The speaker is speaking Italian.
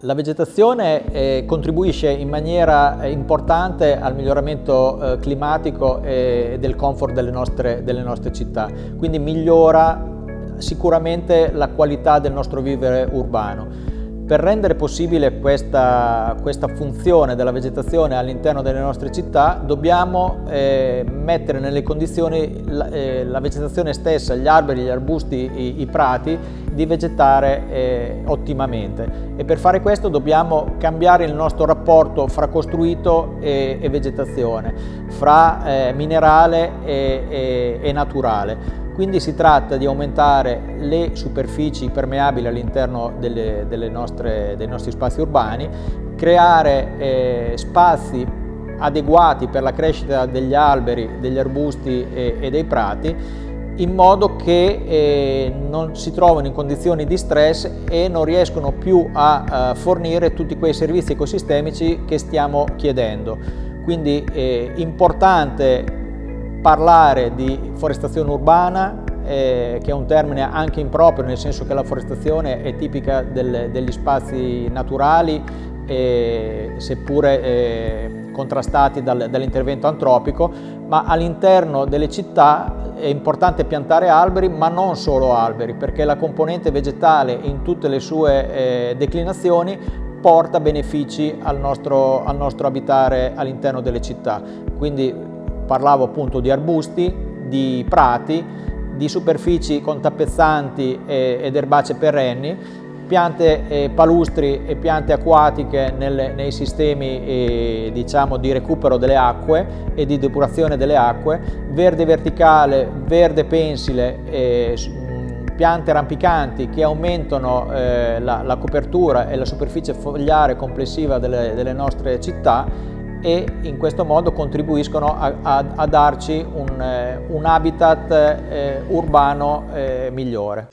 La vegetazione eh, contribuisce in maniera eh, importante al miglioramento eh, climatico e del comfort delle nostre, delle nostre città, quindi migliora sicuramente la qualità del nostro vivere urbano. Per rendere possibile questa, questa funzione della vegetazione all'interno delle nostre città dobbiamo eh, mettere nelle condizioni la, eh, la, vegetazione stessa, gli alberi, gli arbusti, i, i prati di vegetare eh, ottimamente e per fare questo dobbiamo cambiare il nostro rapporto fra costruito e, e vegetazione, fra eh, minerale e, e, e naturale. Quindi si tratta di aumentare le superfici permeabili all'interno dei nostri spazi urbani, creare eh, spazi adeguati per la crescita degli alberi, degli arbusti e, e dei prati in modo che eh, non si trovino in condizioni di stress e non riescono più a, a fornire tutti quei servizi ecosistemici che stiamo chiedendo. Quindi è eh, importante parlare di forestazione urbana, eh, che è un termine anche improprio, nel senso che la forestazione è tipica del, degli spazi naturali, eh, seppure eh, contrastati dal, dall'intervento antropico, ma all'interno delle città è importante piantare alberi, ma non solo alberi, perché la componente vegetale in tutte le sue eh, declinazioni porta benefici al nostro, al nostro abitare all'interno delle città. Quindi Parlavo appunto di arbusti, di prati, di superfici con tappezzanti ed erbacee perenni, piante eh, palustri e piante acquatiche nei sistemi eh, diciamo, di recupero delle acque e di depurazione delle acque, verde verticale, verde pensile, eh, piante rampicanti che aumentano la, copertura e la superficie fogliare complessiva delle nostre città e in questo modo contribuiscono a, a, a darci un, eh, un habitat eh, urbano eh, migliore.